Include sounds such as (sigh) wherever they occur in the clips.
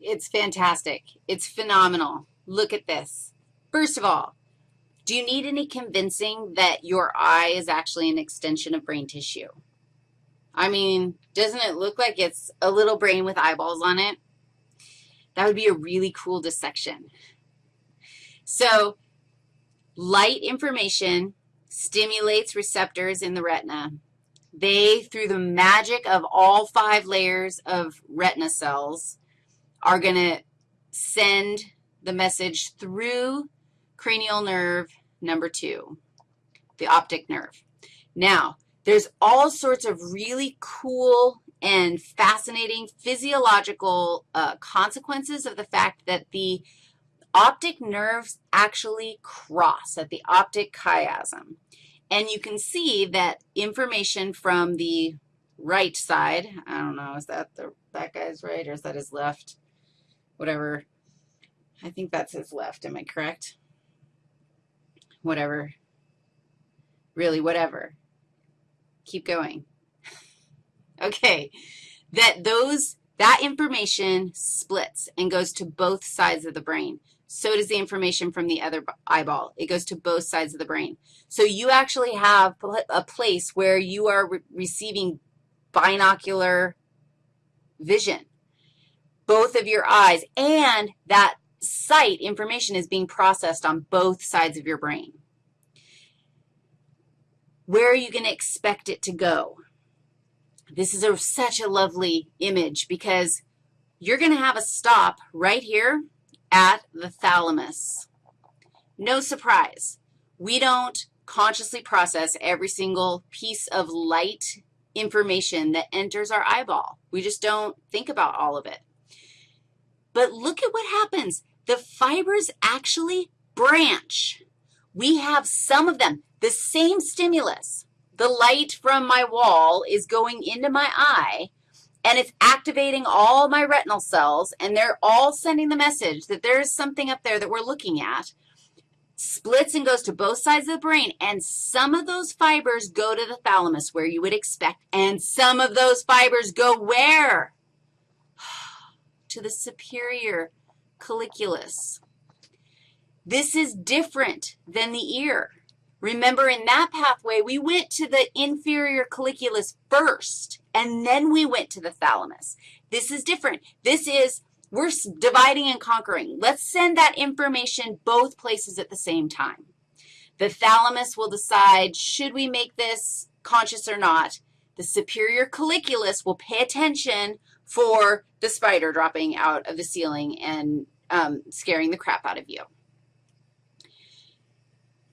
It's fantastic. It's phenomenal. Look at this. First of all, do you need any convincing that your eye is actually an extension of brain tissue? I mean, doesn't it look like it's a little brain with eyeballs on it? That would be a really cool dissection. So light information stimulates receptors in the retina. They, through the magic of all five layers of retina cells, are going to send the message through cranial nerve number two, the optic nerve. Now, there's all sorts of really cool and fascinating physiological uh, consequences of the fact that the optic nerves actually cross at the optic chiasm. And you can see that information from the right side, I don't know, is that the, that guy's right or is that his left? Whatever. I think that's his left. Am I correct? Whatever. Really, whatever. Keep going. (laughs) okay. That those, that information splits and goes to both sides of the brain. So does the information from the other eyeball. It goes to both sides of the brain. So you actually have a place where you are re receiving binocular vision, both of your eyes, and that sight information is being processed on both sides of your brain. Where are you going to expect it to go? This is a, such a lovely image because you're going to have a stop right here at the thalamus. No surprise. We don't consciously process every single piece of light information that enters our eyeball. We just don't think about all of it. But look at what happens. The fibers actually branch. We have some of them. The same stimulus, the light from my wall is going into my eye, and it's activating all my retinal cells, and they're all sending the message that there is something up there that we're looking at, splits and goes to both sides of the brain, and some of those fibers go to the thalamus where you would expect, and some of those fibers go where? To the superior colliculus. This is different than the ear. Remember, in that pathway, we went to the inferior colliculus first, and then we went to the thalamus. This is different. This is, we're dividing and conquering. Let's send that information both places at the same time. The thalamus will decide, should we make this conscious or not? The superior colliculus will pay attention for the spider dropping out of the ceiling and um, scaring the crap out of you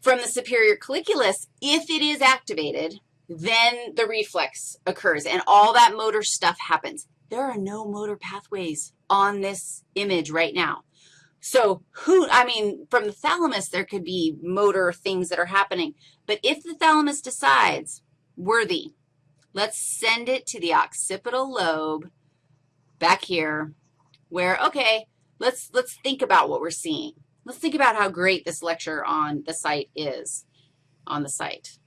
from the superior colliculus, if it is activated, then the reflex occurs, and all that motor stuff happens. There are no motor pathways on this image right now. So who, I mean, from the thalamus, there could be motor things that are happening. But if the thalamus decides, worthy, let's send it to the occipital lobe back here where, okay, let's, let's think about what we're seeing. Let's think about how great this lecture on the site is, on the site,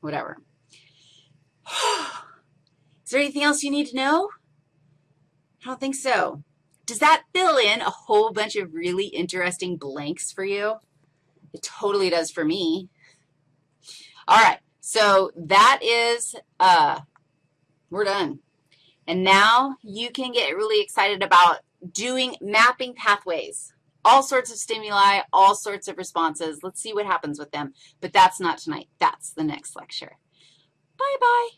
whatever. (sighs) Is there anything else you need to know? I don't think so. Does that fill in a whole bunch of really interesting blanks for you? It totally does for me. All right, so that is, uh, we're done. And now you can get really excited about doing mapping pathways all sorts of stimuli, all sorts of responses. Let's see what happens with them. But that's not tonight. That's the next lecture. Bye-bye.